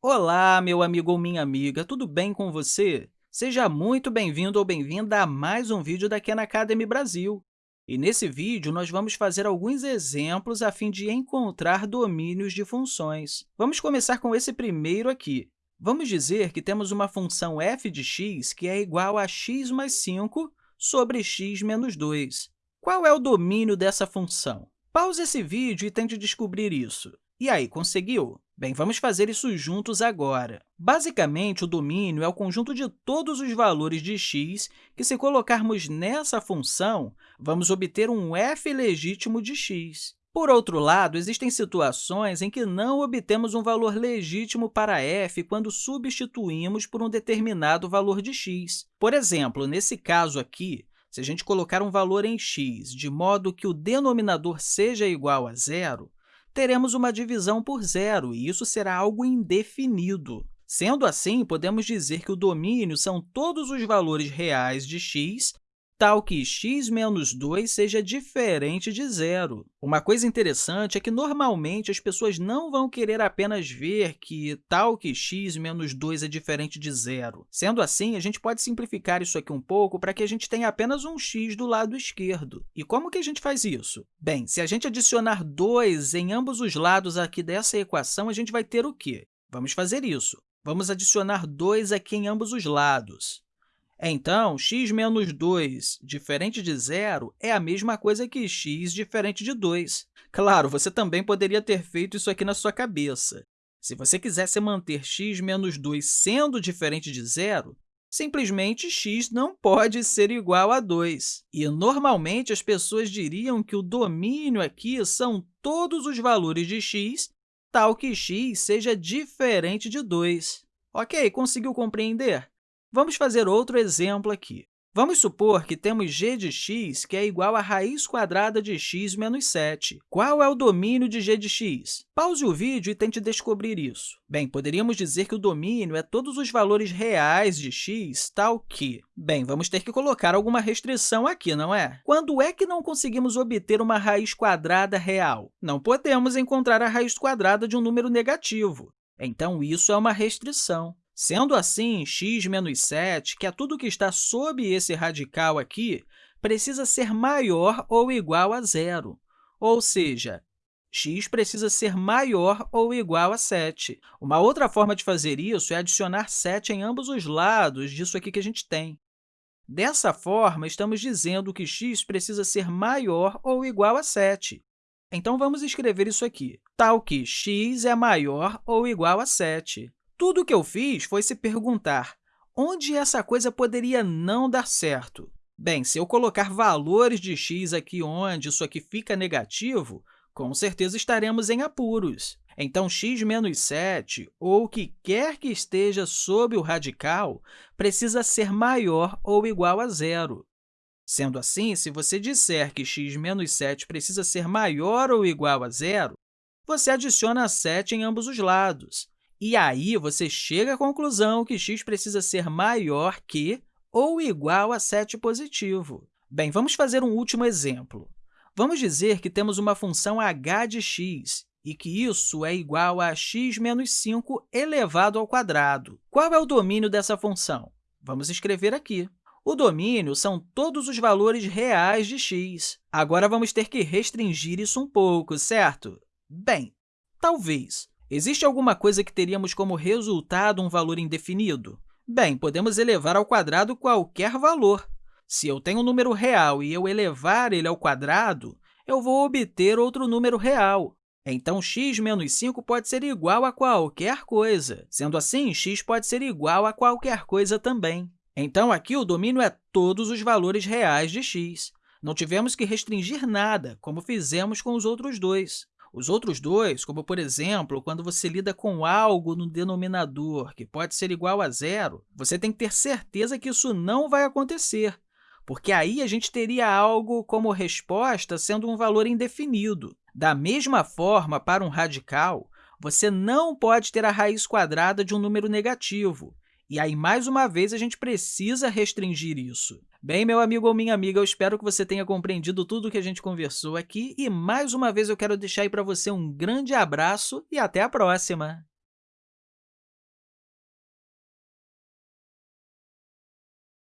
Olá, meu amigo ou minha amiga, tudo bem com você? Seja muito bem-vindo ou bem-vinda a mais um vídeo da Khan Academy Brasil. E nesse vídeo, nós vamos fazer alguns exemplos a fim de encontrar domínios de funções. Vamos começar com esse primeiro aqui. Vamos dizer que temos uma função f de x que é igual a x mais 5 sobre x menos 2. Qual é o domínio dessa função? Pause esse vídeo e tente descobrir isso. E aí, conseguiu? Bem, vamos fazer isso juntos agora. Basicamente, o domínio é o conjunto de todos os valores de x que, se colocarmos nessa função, vamos obter um f legítimo de x. Por outro lado, existem situações em que não obtemos um valor legítimo para f quando substituímos por um determinado valor de x. Por exemplo, nesse caso aqui, se a gente colocar um valor em x de modo que o denominador seja igual a zero, teremos uma divisão por zero, e isso será algo indefinido. Sendo assim, podemos dizer que o domínio são todos os valores reais de x tal que x menos 2 seja diferente de zero. Uma coisa interessante é que, normalmente, as pessoas não vão querer apenas ver que tal que x menos 2 é diferente de zero. Sendo assim, a gente pode simplificar isso aqui um pouco para que a gente tenha apenas um x do lado esquerdo. E como que a gente faz isso? Bem, se a gente adicionar 2 em ambos os lados aqui dessa equação, a gente vai ter o quê? Vamos fazer isso. Vamos adicionar 2 aqui em ambos os lados. Então, x menos 2 diferente de zero é a mesma coisa que x diferente de 2. Claro, você também poderia ter feito isso aqui na sua cabeça. Se você quisesse manter x menos 2 sendo diferente de zero, simplesmente x não pode ser igual a 2. E, normalmente, as pessoas diriam que o domínio aqui são todos os valores de x, tal que x seja diferente de 2. Ok, conseguiu compreender? Vamos fazer outro exemplo aqui. Vamos supor que temos g de x que é igual a raiz quadrada de x menos 7. Qual é o domínio de g de x? Pause o vídeo e tente descobrir isso. Bem, poderíamos dizer que o domínio é todos os valores reais de x, tal que... Bem, vamos ter que colocar alguma restrição aqui, não é? Quando é que não conseguimos obter uma raiz quadrada real? Não podemos encontrar a raiz quadrada de um número negativo. Então, isso é uma restrição. Sendo assim, x menos 7, que é tudo que está sob esse radical aqui, precisa ser maior ou igual a zero, ou seja, x precisa ser maior ou igual a 7. Uma outra forma de fazer isso é adicionar 7 em ambos os lados disso aqui que a gente tem. Dessa forma, estamos dizendo que x precisa ser maior ou igual a 7. Então, vamos escrever isso aqui, tal que x é maior ou igual a 7. Tudo o que eu fiz foi se perguntar onde essa coisa poderia não dar certo. Bem, se eu colocar valores de x aqui onde isso aqui fica negativo, com certeza estaremos em apuros. Então, x menos 7, ou o que quer que esteja sob o radical, precisa ser maior ou igual a zero. Sendo assim, se você disser que x menos 7 precisa ser maior ou igual a zero, você adiciona 7 em ambos os lados. E aí, você chega à conclusão que x precisa ser maior que ou igual a 7 positivo. Bem, vamos fazer um último exemplo. Vamos dizer que temos uma função h de x e que isso é igual a x menos 5 elevado ao quadrado. Qual é o domínio dessa função? Vamos escrever aqui. O domínio são todos os valores reais de x. Agora, vamos ter que restringir isso um pouco, certo? Bem, talvez. Existe alguma coisa que teríamos como resultado um valor indefinido? Bem, podemos elevar ao quadrado qualquer valor. Se eu tenho um número real e eu elevar ele ao quadrado, eu vou obter outro número real. Então, x menos 5 pode ser igual a qualquer coisa. Sendo assim, x pode ser igual a qualquer coisa também. Então, aqui o domínio é todos os valores reais de x. Não tivemos que restringir nada, como fizemos com os outros dois. Os outros dois, como, por exemplo, quando você lida com algo no denominador que pode ser igual a zero, você tem que ter certeza que isso não vai acontecer, porque aí a gente teria algo como resposta sendo um valor indefinido. Da mesma forma, para um radical, você não pode ter a raiz quadrada de um número negativo, e aí, mais uma vez, a gente precisa restringir isso. Bem, meu amigo ou minha amiga, eu espero que você tenha compreendido tudo o que a gente conversou aqui e, mais uma vez, eu quero deixar aí para você um grande abraço e até a próxima!